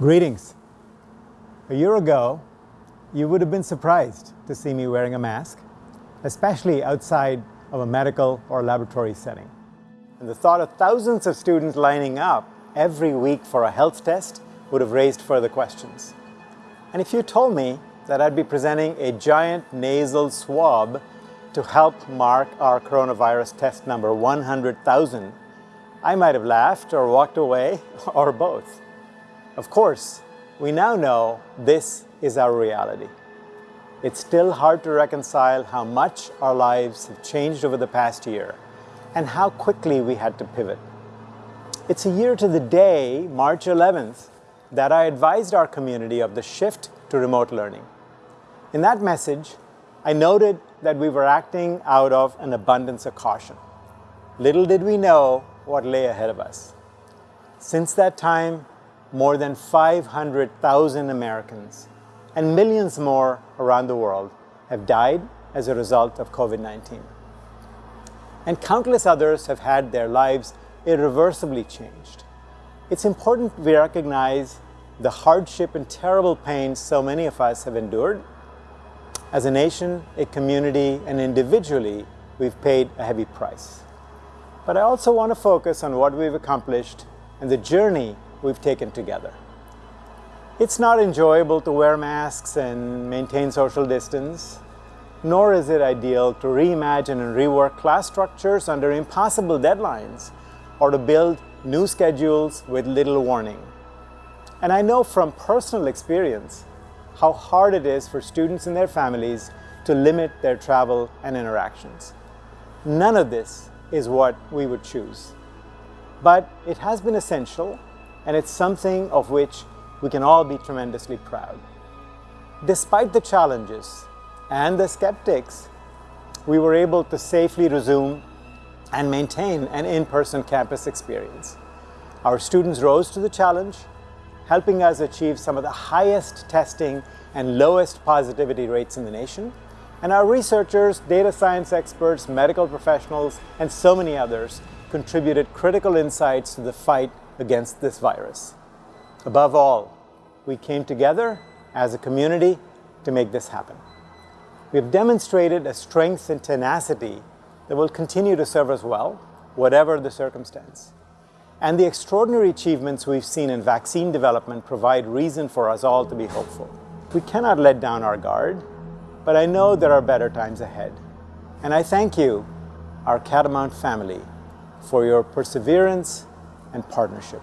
Greetings. A year ago, you would have been surprised to see me wearing a mask, especially outside of a medical or laboratory setting. And the thought of thousands of students lining up every week for a health test would have raised further questions. And if you told me that I'd be presenting a giant nasal swab to help mark our coronavirus test number 100,000, I might have laughed or walked away or both. Of course, we now know this is our reality. It's still hard to reconcile how much our lives have changed over the past year and how quickly we had to pivot. It's a year to the day, March 11th, that I advised our community of the shift to remote learning. In that message, I noted that we were acting out of an abundance of caution. Little did we know what lay ahead of us. Since that time, more than 500,000 Americans and millions more around the world have died as a result of COVID-19. And countless others have had their lives irreversibly changed. It's important we recognize the hardship and terrible pain so many of us have endured. As a nation, a community, and individually, we've paid a heavy price. But I also want to focus on what we've accomplished and the journey we've taken together. It's not enjoyable to wear masks and maintain social distance, nor is it ideal to reimagine and rework class structures under impossible deadlines or to build new schedules with little warning. And I know from personal experience how hard it is for students and their families to limit their travel and interactions. None of this is what we would choose. But it has been essential and it's something of which we can all be tremendously proud. Despite the challenges and the skeptics, we were able to safely resume and maintain an in-person campus experience. Our students rose to the challenge, helping us achieve some of the highest testing and lowest positivity rates in the nation. And our researchers, data science experts, medical professionals, and so many others contributed critical insights to the fight against this virus. Above all, we came together as a community to make this happen. We have demonstrated a strength and tenacity that will continue to serve us well, whatever the circumstance. And the extraordinary achievements we've seen in vaccine development provide reason for us all to be hopeful. We cannot let down our guard, but I know there are better times ahead. And I thank you, our Catamount family, for your perseverance and partnership.